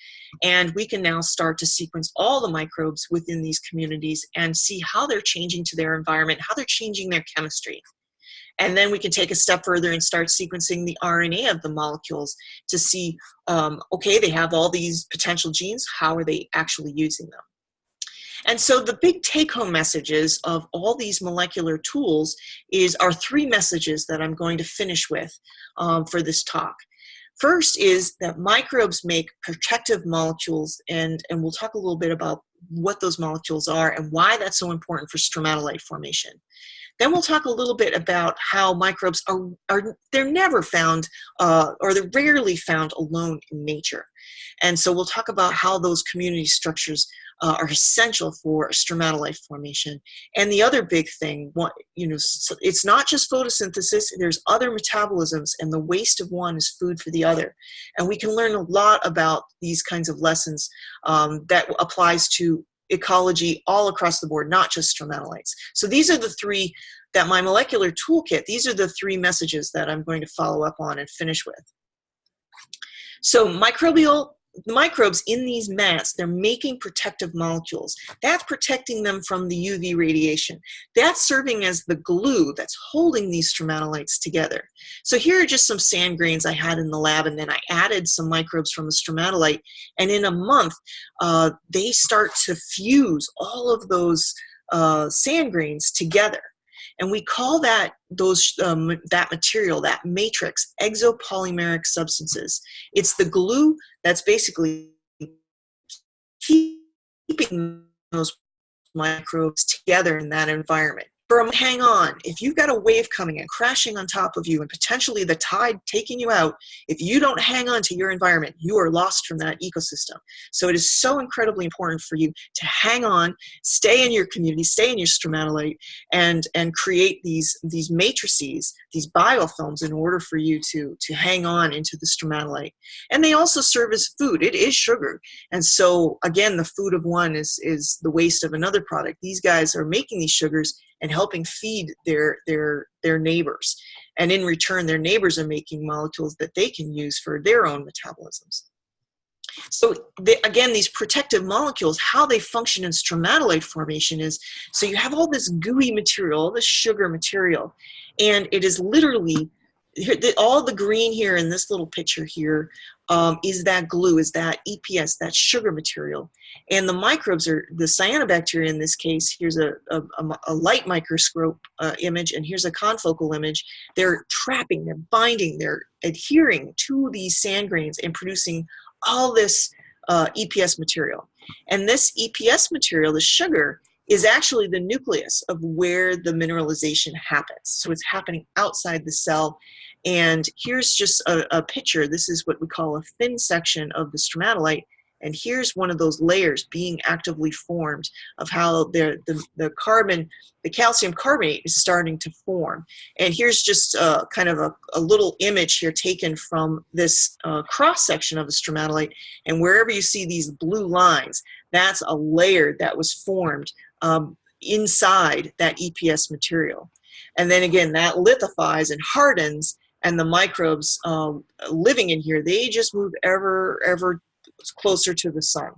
And we can now start to sequence all the microbes within these communities and see how they're changing to their environment, how they're changing their chemistry. And then we can take a step further and start sequencing the RNA of the molecules to see, um, okay, they have all these potential genes, how are they actually using them? And so the big take-home messages of all these molecular tools is our three messages that I'm going to finish with um, for this talk. First is that microbes make protective molecules, and, and we'll talk a little bit about what those molecules are and why that's so important for stromatolite formation. Then we'll talk a little bit about how microbes are, are they're never found uh, or they're rarely found alone in nature. And so we'll talk about how those community structures uh, are essential for stromatolite formation. And the other big thing, what, you know, it's not just photosynthesis, there's other metabolisms and the waste of one is food for the other. And we can learn a lot about these kinds of lessons um, that applies to ecology all across the board, not just stromatolites. So these are the three that my molecular toolkit, these are the three messages that I'm going to follow up on and finish with. So microbial microbes in these mats, they're making protective molecules. That's protecting them from the UV radiation. That's serving as the glue that's holding these stromatolites together. So here are just some sand grains I had in the lab, and then I added some microbes from a stromatolite. And in a month, uh, they start to fuse all of those uh, sand grains together. And we call that those um, that material, that matrix, exopolymeric substances. It's the glue that's basically keeping those microbes together in that environment from hang on. If you've got a wave coming and crashing on top of you and potentially the tide taking you out, if you don't hang on to your environment, you are lost from that ecosystem. So it is so incredibly important for you to hang on, stay in your community, stay in your stromatolite, and, and create these, these matrices, these biofilms in order for you to, to hang on into the stromatolite. And they also serve as food. It is sugar. And so again, the food of one is, is the waste of another product. These guys are making these sugars and helping feed their their their neighbors. And in return their neighbors are making molecules that they can use for their own metabolisms. So again these protective molecules how they function in stromatolite formation is so you have all this gooey material this sugar material and it is literally all the green here in this little picture here um, is that glue, is that EPS, that sugar material. And the microbes are, the cyanobacteria in this case, here's a, a, a light microscope uh, image and here's a confocal image. They're trapping, they're binding, they're adhering to these sand grains and producing all this uh, EPS material. And this EPS material, the sugar, is actually the nucleus of where the mineralization happens. So it's happening outside the cell and here's just a, a picture. This is what we call a thin section of the stromatolite. And here's one of those layers being actively formed of how the, the, the carbon, the calcium carbonate is starting to form. And here's just kind of a, a, little image here taken from this uh, cross section of the stromatolite. And wherever you see these blue lines, that's a layer that was formed um, inside that EPS material. And then again, that lithifies and hardens and the microbes um, living in here, they just move ever, ever closer to the sun.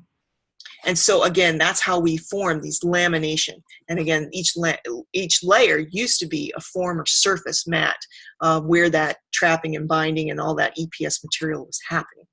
And so again, that's how we form these lamination. And again, each, la each layer used to be a form or surface mat uh, where that trapping and binding and all that EPS material was happening.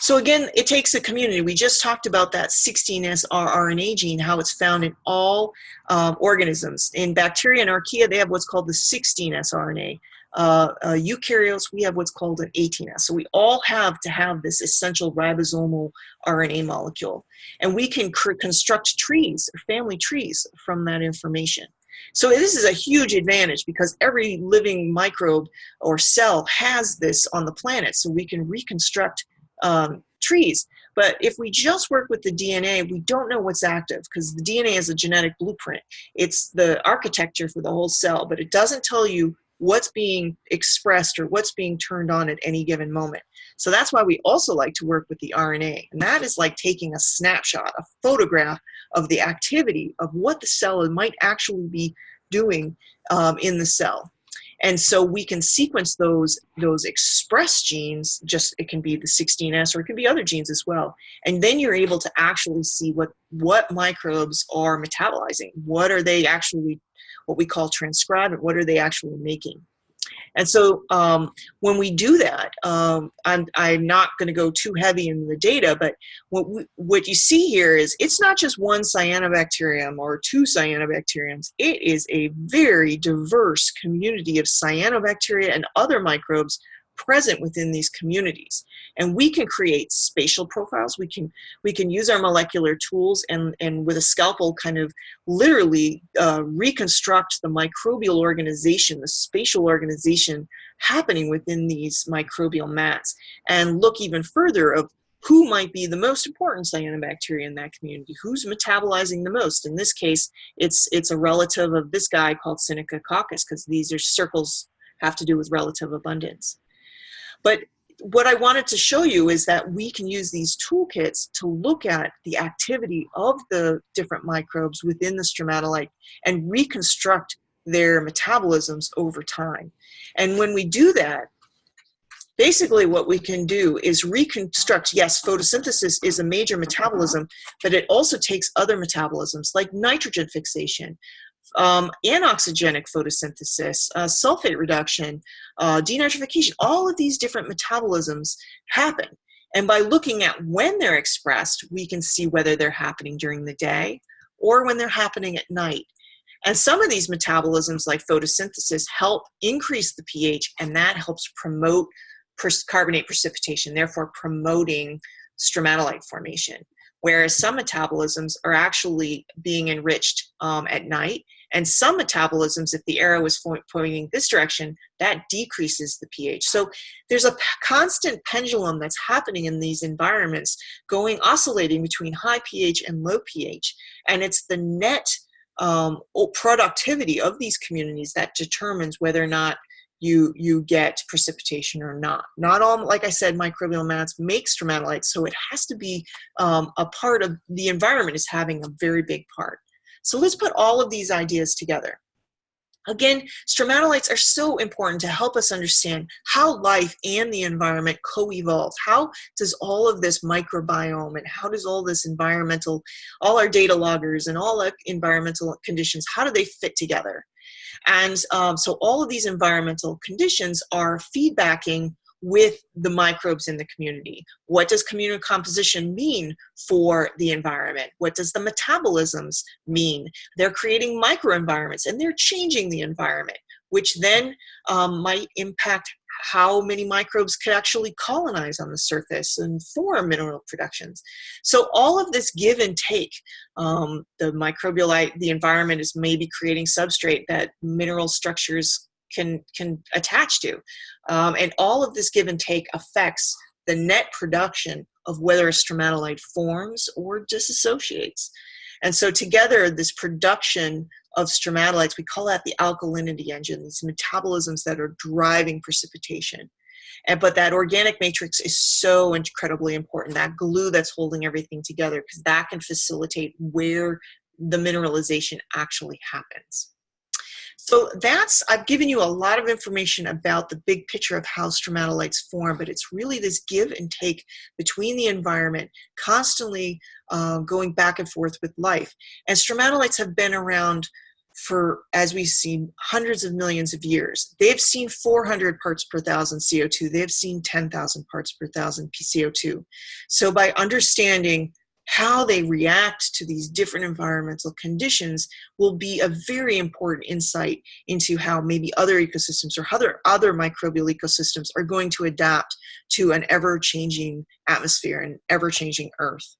So again, it takes a community. We just talked about that 16S rRNA gene, how it's found in all um, organisms. In bacteria and archaea, they have what's called the 16S RNA uh, uh, eukaryotes, we have what's called an 18S. So we all have to have this essential ribosomal RNA molecule. And we can construct trees, family trees, from that information. So this is a huge advantage because every living microbe or cell has this on the planet, so we can reconstruct um, trees. But if we just work with the DNA, we don't know what's active because the DNA is a genetic blueprint. It's the architecture for the whole cell, but it doesn't tell you what's being expressed or what's being turned on at any given moment. So that's why we also like to work with the RNA. And that is like taking a snapshot, a photograph of the activity of what the cell might actually be doing um, in the cell. And so we can sequence those, those express genes, just it can be the 16S or it can be other genes as well. And then you're able to actually see what, what microbes are metabolizing. What are they actually, what we call transcribing, what are they actually making? And so um, when we do that, um, I'm, I'm not going to go too heavy in the data, but what, we, what you see here is it's not just one cyanobacterium or two cyanobacteriums. It is a very diverse community of cyanobacteria and other microbes present within these communities. And we can create spatial profiles. We can we can use our molecular tools and and with a scalpel kind of literally uh, reconstruct the microbial organization the spatial organization happening within these microbial mats and look even further of who might be the most important cyanobacteria in that community who's metabolizing the most. In this case it's it's a relative of this guy called Synechococcus because these are circles have to do with relative abundance but what I wanted to show you is that we can use these toolkits to look at the activity of the different microbes within the stromatolite and reconstruct their metabolisms over time. And when we do that, basically what we can do is reconstruct, yes, photosynthesis is a major metabolism, but it also takes other metabolisms like nitrogen fixation, um, anoxygenic photosynthesis, uh, sulfate reduction, uh, denitrification, all of these different metabolisms happen. And by looking at when they're expressed, we can see whether they're happening during the day or when they're happening at night. And some of these metabolisms, like photosynthesis, help increase the pH, and that helps promote carbonate precipitation, therefore promoting stromatolite formation. Whereas some metabolisms are actually being enriched um, at night and some metabolisms, if the arrow is pointing this direction, that decreases the pH. So there's a constant pendulum that's happening in these environments going oscillating between high pH and low pH. And it's the net um, productivity of these communities that determines whether or not you you get precipitation or not. Not all, like I said, microbial mats make stromatolites, so it has to be um, a part of the environment is having a very big part. So let's put all of these ideas together. Again, stromatolites are so important to help us understand how life and the environment co-evolve. How does all of this microbiome and how does all this environmental, all our data loggers and all our environmental conditions, how do they fit together? And um, so all of these environmental conditions are feedbacking with the microbes in the community. What does community composition mean for the environment? What does the metabolisms mean? They're creating microenvironments and they're changing the environment, which then um, might impact how many microbes could actually colonize on the surface and form mineral productions. So all of this give and take, um, the microbial, the environment is maybe creating substrate that mineral structures can can attach to. Um, and all of this give and take affects the net production of whether a stromatolite forms or disassociates. And so together this production of stromatolites we call that the alkalinity engine these metabolisms that are driving precipitation. And but that organic matrix is so incredibly important that glue that's holding everything together because that can facilitate where the mineralization actually happens so that's, I've given you a lot of information about the big picture of how stromatolites form, but it's really this give and take between the environment, constantly uh, going back and forth with life. And stromatolites have been around for, as we've seen, hundreds of millions of years. They've seen 400 parts per thousand CO2. They've seen 10,000 parts per thousand CO2. So by understanding how they react to these different environmental conditions will be a very important insight into how maybe other ecosystems or other, other microbial ecosystems are going to adapt to an ever-changing atmosphere and ever-changing earth.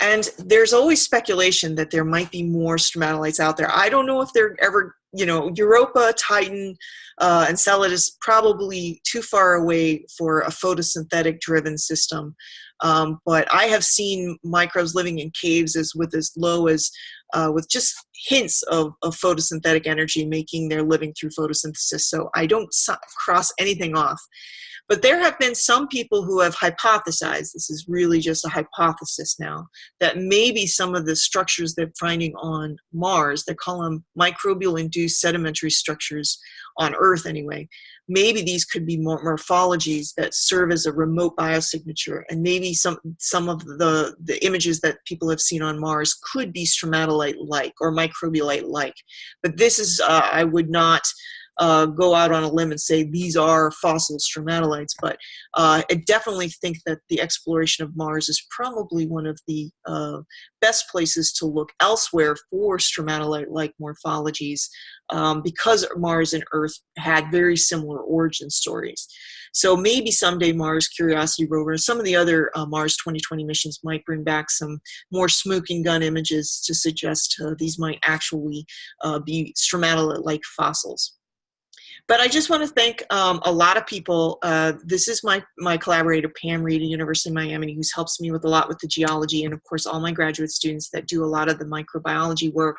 And there's always speculation that there might be more stromatolites out there. I don't know if they're ever, you know, Europa, Titan, uh, Enceladus probably too far away for a photosynthetic driven system. Um, but I have seen microbes living in caves as with as low as uh, with just hints of, of photosynthetic energy making their living through photosynthesis. So I don't cross anything off. But there have been some people who have hypothesized, this is really just a hypothesis now, that maybe some of the structures they're finding on Mars, they call them microbial induced sedimentary structures on Earth anyway, maybe these could be morphologies that serve as a remote biosignature and maybe some some of the the images that people have seen on mars could be stromatolite like or microbialite like but this is uh, i would not uh, go out on a limb and say these are fossil stromatolites, but uh, I definitely think that the exploration of Mars is probably one of the uh, best places to look elsewhere for stromatolite-like morphologies um, because Mars and Earth had very similar origin stories. So maybe someday Mars Curiosity rover and some of the other uh, Mars 2020 missions might bring back some more smoking gun images to suggest uh, these might actually uh, be stromatolite-like fossils. But I just want to thank um, a lot of people. Uh, this is my, my collaborator, Pam Reid at University of Miami, who's helps me with a lot with the geology, and of course, all my graduate students that do a lot of the microbiology work,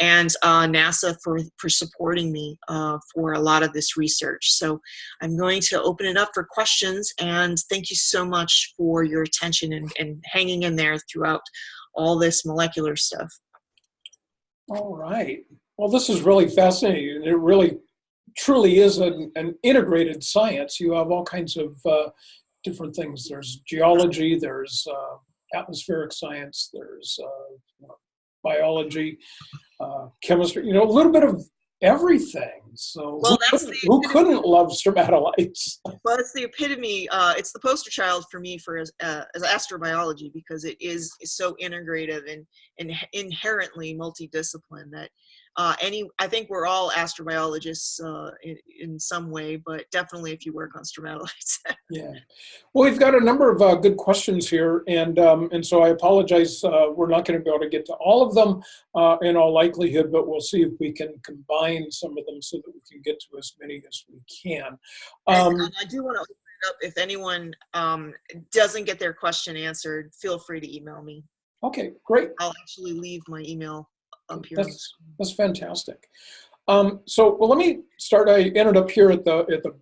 and uh, NASA for, for supporting me uh, for a lot of this research. So I'm going to open it up for questions, and thank you so much for your attention and, and hanging in there throughout all this molecular stuff. All right. Well, this is really fascinating. It really truly is an, an integrated science. You have all kinds of uh, different things. There's geology, there's uh, atmospheric science, there's uh, biology, uh, chemistry, you know, a little bit of everything. So well, who, couldn't, who couldn't love stromatolites? <laughs> Well, it's the epitome. Uh, it's the poster child for me for as, uh, as astrobiology because it is, is so integrative and, and inherently multidiscipline that uh, any, I think we're all astrobiologists uh, in, in, some way, but definitely if you work on stromatolites. <laughs> yeah. Well, we've got a number of uh, good questions here, and um, and so I apologize. Uh, we're not going to be able to get to all of them uh, in all likelihood, but we'll see if we can combine some of them so that we can get to as many as we can. Um, and, I do want to open it up. If anyone um, doesn't get their question answered, feel free to email me. Okay, great. I'll actually leave my email That's, that's fantastic. Um, so, well, let me start. I ended up here at the at the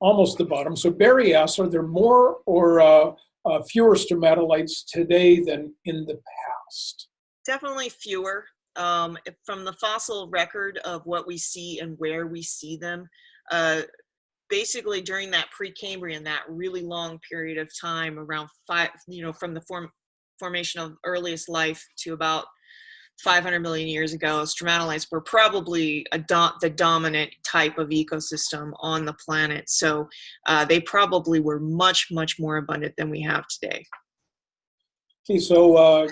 almost the bottom. So Barry asks, are there more or uh, uh, fewer stromatolites today than in the past? Definitely fewer. Um, from the fossil record of what we see and where we see them, uh, basically during that Precambrian, that really long period of time, around five, you know, from the form, formation of earliest life to about 500 million years ago, stromatolites were probably do the dominant type of ecosystem on the planet. So uh, they probably were much, much more abundant than we have today. Okay, so uh,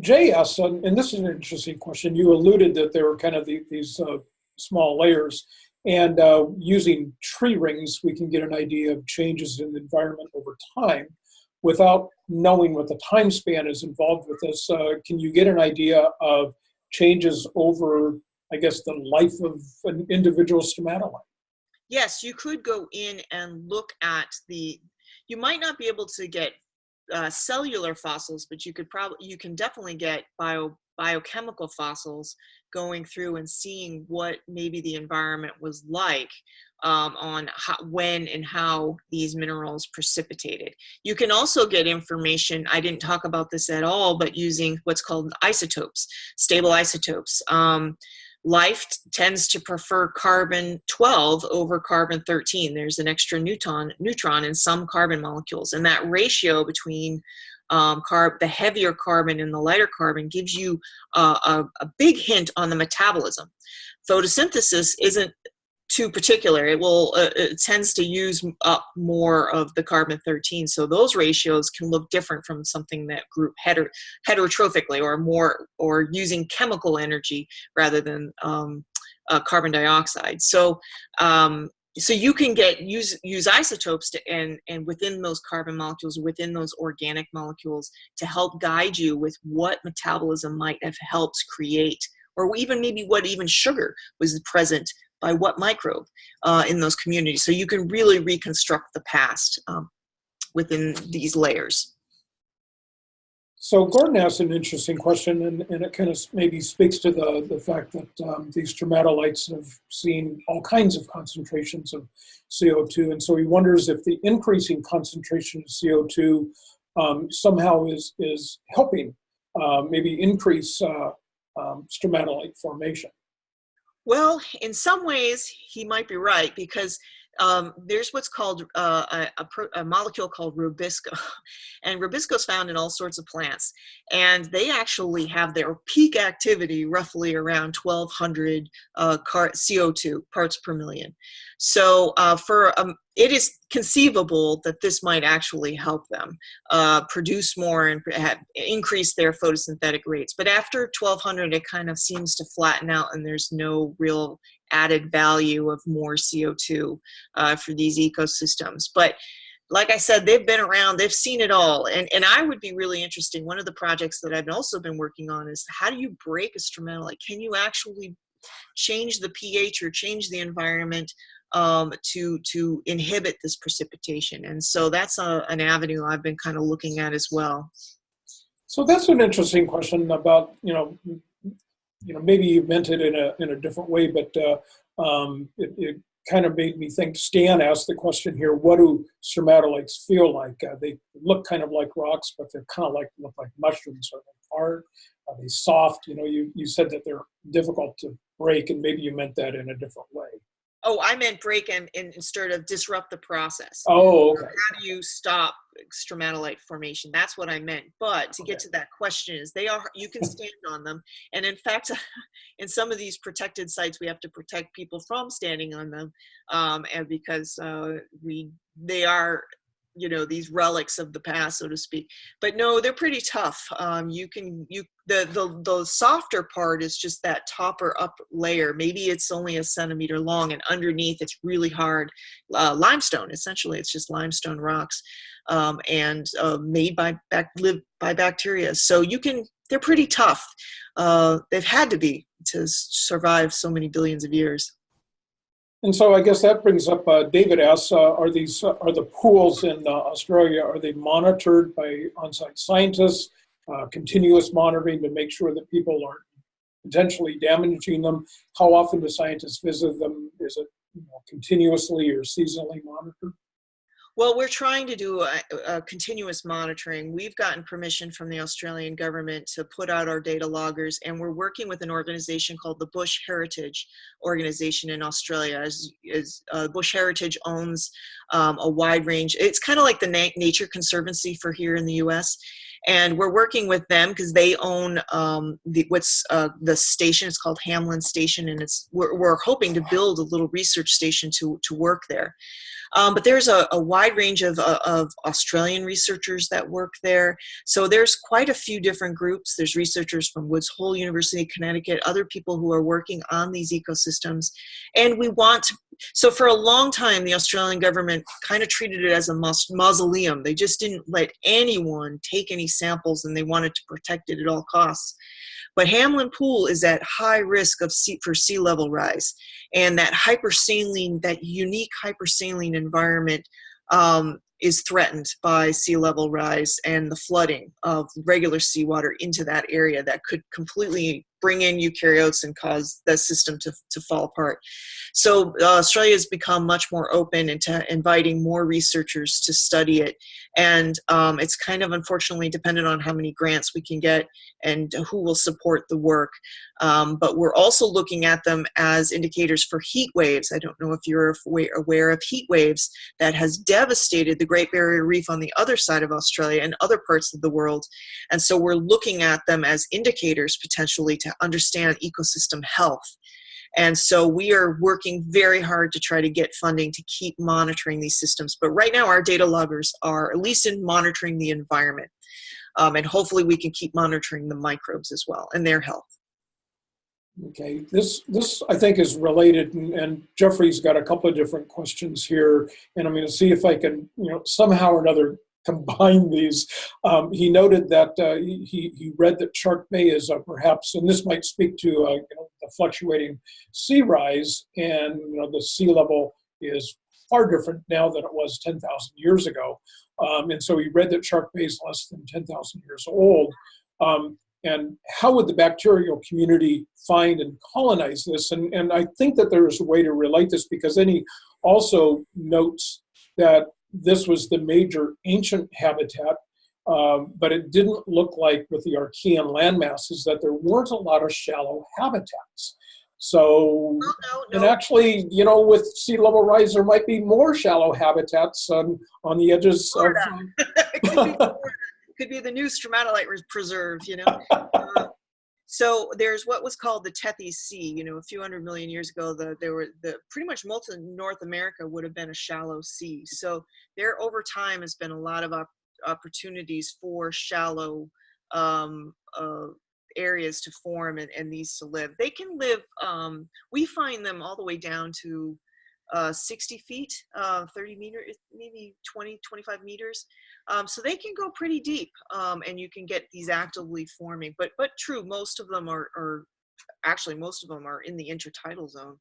Jay asked, and this is an interesting question. You alluded that there were kind of the, these uh, small layers, and uh, using tree rings, we can get an idea of changes in the environment over time without knowing what the time span is involved with this, uh, can you get an idea of changes over, I guess, the life of an individual stromatolite? Yes, you could go in and look at the, you might not be able to get uh, cellular fossils, but you could probably, you can definitely get bio, biochemical fossils going through and seeing what maybe the environment was like um, on how, when and how these minerals precipitated. You can also get information, I didn't talk about this at all, but using what's called isotopes, stable isotopes. Um, life tends to prefer carbon 12 over carbon 13. There's an extra neutron, neutron in some carbon molecules, and that ratio between um, carb, the heavier carbon and the lighter carbon gives you uh, a, a big hint on the metabolism. Photosynthesis isn't too particular. It will uh, it tends to use up more of the carbon 13. So those ratios can look different from something that group heter heterotrophically or more or using chemical energy rather than um, uh, carbon dioxide. So um, so you can get use use isotopes to and and within those carbon molecules within those organic molecules to help guide you with what metabolism might have helped create or even maybe what even sugar was present by what microbe uh, in those communities. So you can really reconstruct the past um, within these layers so Gordon asked an interesting question, and, and it kind of maybe speaks to the, the fact that um, these stromatolites have seen all kinds of concentrations of CO2. And so he wonders if the increasing concentration of CO2 um, somehow is, is helping uh, maybe increase uh, um, stromatolite formation. Well, in some ways, he might be right because um, there's what's called uh, a, a, a, molecule called rubisco. <laughs> And rubisco is found in all sorts of plants. And they actually have their peak activity roughly around 1200 uh, CO2 parts per million. So uh, for um, it is conceivable that this might actually help them uh, produce more and increase their photosynthetic rates. But after 1200, it kind of seems to flatten out and there's no real added value of more CO2 uh, for these ecosystems. But like I said, they've been around, they've seen it all. And, and I would be really interesting. One of the projects that I've also been working on is how do you break a stromatolite? Can you actually change the pH or change the environment um, to, to inhibit this precipitation? And so that's a, an avenue I've been kind of looking at as well. So that's an interesting question about, you know, you know, maybe you meant it in a, in a different way, but uh, um, it, it, kind of made me think, Stan asked the question here, what do stromatolites feel like? Uh, they look kind of like rocks, but they're kind of like, look like mushrooms. Are they hard? Are they soft? You know, you, you said that they're difficult to break, and maybe you meant that in a different way. Oh, I meant break and, and instead of disrupt the process. Oh, okay. How do you stop stromatolite formation? That's what I meant. But to okay. get to that question is they are, you can stand on them. And in fact, <laughs> in some of these protected sites, we have to protect people from standing on them. Um, and because uh, we, they are you know these relics of the past so to speak. But no they're pretty tough. Um, you can you the, the the softer part is just that topper up layer. Maybe it's only a centimeter long and underneath it's really hard. Uh, limestone essentially it's just limestone rocks um, and uh, made by back live by bacteria. So you can they're pretty tough. Uh, they've had to be to survive so many billions of years and so I guess that brings up, uh, David asks, uh, are these, uh, are the pools in uh, Australia, are they monitored by on-site scientists, uh, continuous monitoring to make sure that people aren't potentially damaging them? How often do scientists visit them? Is it you know, continuously or seasonally monitored? Well, we're trying to do a, a, continuous monitoring. We've gotten permission from the Australian government to put out our data loggers, and we're working with an organization called the Bush Heritage Organization in Australia. As, as uh, Bush Heritage owns um, a wide range, it's kind of like the Na Nature Conservancy for here in the U.S. And we're working with them because they own um, the, what's uh, the station. It's called Hamelin Station, and it's we're, we're hoping to build a little research station to to work there. Um, but there's a, a wide range of, uh, of Australian researchers that work there. So there's quite a few different groups. There's researchers from Woods Hole University, Connecticut, other people who are working on these ecosystems. And we want to, so for a long time, the Australian government kind of treated it as a mausoleum. They just didn't let anyone take any samples and they wanted to protect it at all costs. But Hamelin Pool is at high risk of sea, for sea level rise. And that hypersaline, that unique hypersaline environment um, is threatened by sea level rise and the flooding of regular seawater into that area that could completely bring in eukaryotes and cause the system to, to fall apart. So uh, Australia has become much more open into inviting more researchers to study it. And um, it's kind of unfortunately dependent on how many grants we can get and who will support the work. Um, but we're also looking at them as indicators for heat waves. I don't know if you're aware of heat waves that has devastated the Great Barrier Reef on the other side of Australia and other parts of the world. And so we're looking at them as indicators potentially to understand ecosystem health. And so we are working very hard to try to get funding to keep monitoring these systems. But right now our data loggers are at least in monitoring the environment. Um, and hopefully we can keep monitoring the microbes as well and their health. Okay, this, this I think is related and, and Jeffrey's got a couple of different questions here and I'm going to see if I can, you know, somehow or another <laughs> combine these. Um, he noted that uh, he, he read that Shark Bay is uh, perhaps, and this might speak to uh, you know, the fluctuating sea rise and you know, the sea level is far different now than it was 10,000 years ago. Um, and so he read that Shark Bay is less than 10,000 years old. Um, and how would the bacterial community find and colonize this? And, and I think that there is a way to relate this because then he also notes that this was the major ancient habitat, um, but it didn't look like with the Archean landmasses that there weren't a lot of shallow habitats. So, Oh, no, and actually, you know, with sea level rise, there might be more shallow habitats on, on the edges Florida. it <laughs> could be, could be the new stromatolite preserve, you know. <laughs> Uh, so there's what was called the Tethys Sea. You know, a few hundred million years ago, the there were the pretty much most of North America would have been a shallow sea. So there, over time, has been a lot of op- opportunities for shallow um, uh, areas to form and, and these to live. They can live. Um, we find them all the way down to uh, 60 feet, uh, 30 meters, maybe 20, 25 meters. Um, so they can go pretty deep um, and you can get these actively forming. But, but true, most of them are, are actually, most of them are in the intertidal zone.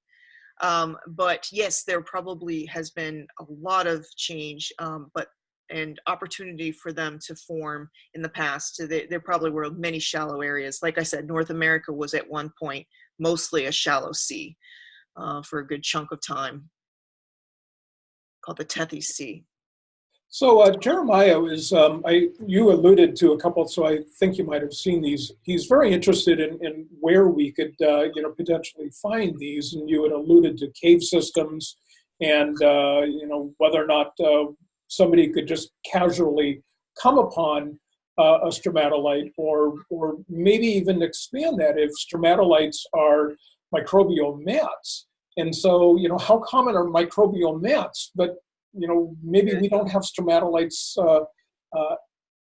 Um, but yes, there probably has been a lot of change, um, but and opportunity for them to form in the past. So they, there probably were many shallow areas. Like I said, North America was at one point mostly a shallow sea uh, for a good chunk of time called the Tethys Sea. So uh, Jeremiah is, um, I, you alluded to a couple, so I think you might have seen these. He's very interested in, in where we could, uh, you know, potentially find these, and you had alluded to cave systems, and uh, you know whether or not uh, somebody could just casually come upon uh, a stromatolite, or or maybe even expand that if stromatolites are microbial mats. And so, you know, how common are microbial mats? But you know, maybe we don't have stromatolites uh, uh,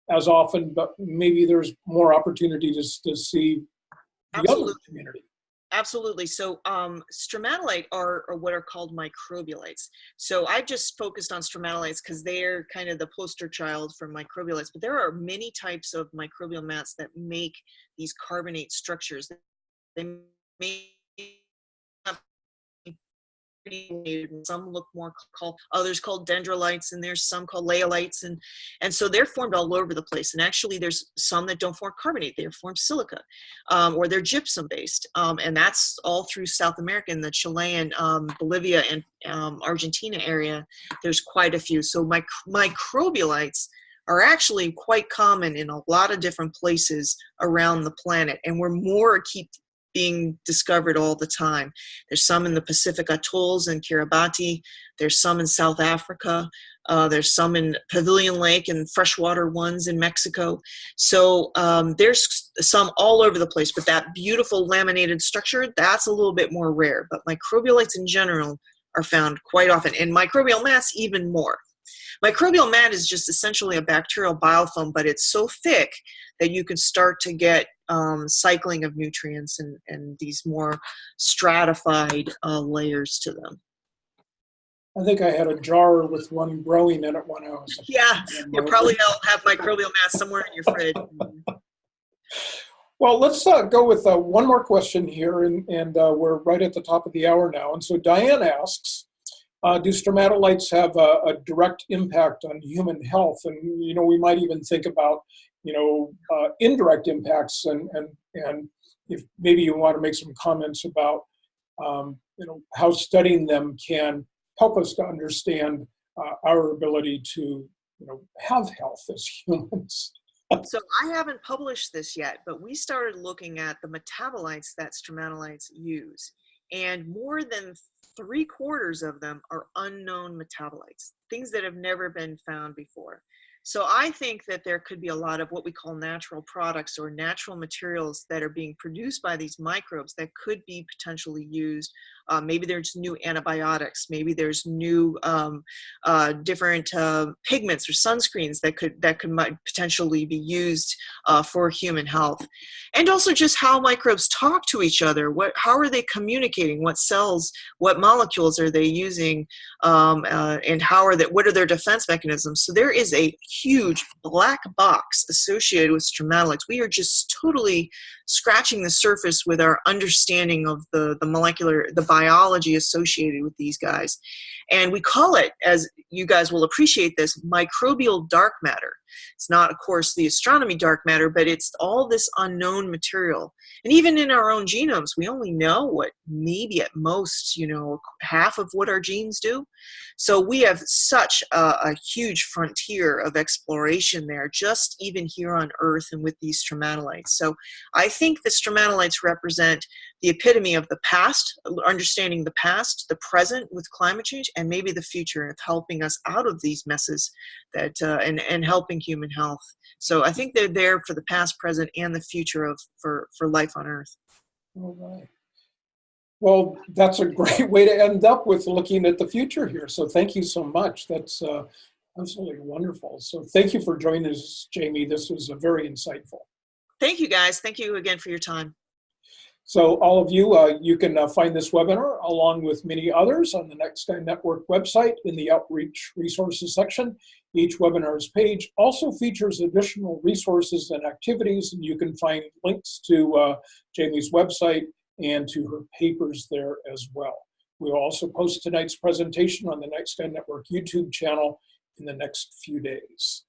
as often, but maybe there's more opportunity to to see the other Absolutely. community. Absolutely. So um, stromatolite are, are what are called microbialites. So I just focused on stromatolites because they're kind of the poster child for microbialites, but there are many types of microbial mats that make these carbonate structures. They may have some look more called others called dendrolites and there's some called leiolites and and so they're formed all over the place and actually there's some that don't form carbonate they form silica um, or they're gypsum based um, and that's all through south america in the chilean um, bolivia and um, argentina area there's quite a few. So mic- microbialites are actually quite common in a lot of different places around the planet and we're more keep being discovered all the time. There's some in the Pacific atolls and Kiribati. There's some in South Africa. Uh, there's some in Pavilion Lake and freshwater ones in Mexico. So um, there's some all over the place, but that beautiful laminated structure, that's a little bit more rare. But microbialites in general are found quite often, and microbial mats even more. Microbial mat is just essentially a bacterial biofilm, but it's so thick that you can start to get um, cycling of nutrients and, and these more stratified uh, layers to them. I think I had a jar with one growing in it when I was. Yeah, you probably all have microbial mats somewhere in your fridge. Well, let's uh, go with uh, one more question here, and, and uh, we're right at the top of the hour now. And so Diane asks, uh, do stromatolites have a, a, direct impact on human health? And, you know, we might even think about, you know, uh, indirect impacts and, and, and if maybe you want to make some comments about, um, you know, how studying them can help us to understand uh, our ability to, you know, have health as <laughs> humans. so I haven't published this yet, but we started looking at the metabolites that stromatolites use. And more than three quarters of them are unknown metabolites, things that have never been found before. So I think that there could be a lot of what we call natural products or natural materials that are being produced by these microbes that could be potentially used. Uh, maybe there's new antibiotics. Maybe there's new um, uh, different uh, pigments or sunscreens that could that could potentially be used uh, for human health, and also just how microbes talk to each other. What how are they communicating? What cells? What molecules are they using? Um, uh, and how are that? What are their defense mechanisms? So there is a huge black box associated with stromatolites. We are just totally scratching the surface with our understanding of the, the molecular, the biology associated with these guys. And we call it, as you guys will appreciate this, microbial dark matter. It's not, of course, the astronomy dark matter, but it's all this unknown material. And even in our own genomes, we only know what maybe at most, you know, half of what our genes do. So we have such a, a huge frontier of exploration there, just even here on Earth and with these stromatolites. So I think the stromatolites represent the epitome of the past, understanding the past, the present with climate change, and maybe the future of helping us out of these messes that uh, and and helping human health. So I think they're there for the past, present, and the future of for for life on Earth. All right. Well, that's a great way to end up with looking at the future here. So thank you so much. That's uh, absolutely wonderful. So thank you for joining us, Jamie. This was uh, very insightful. Thank you, guys. Thank you again for your time. So all of you, uh, you can uh, find this webinar along with many others on the Night Sky Network website in the Outreach Resources section. Each webinar's page also features additional resources and activities, and you can find links to uh, Jamie's website and to her papers there as well. We'll also post tonight's presentation on the Night Sky Network YouTube channel in the next few days.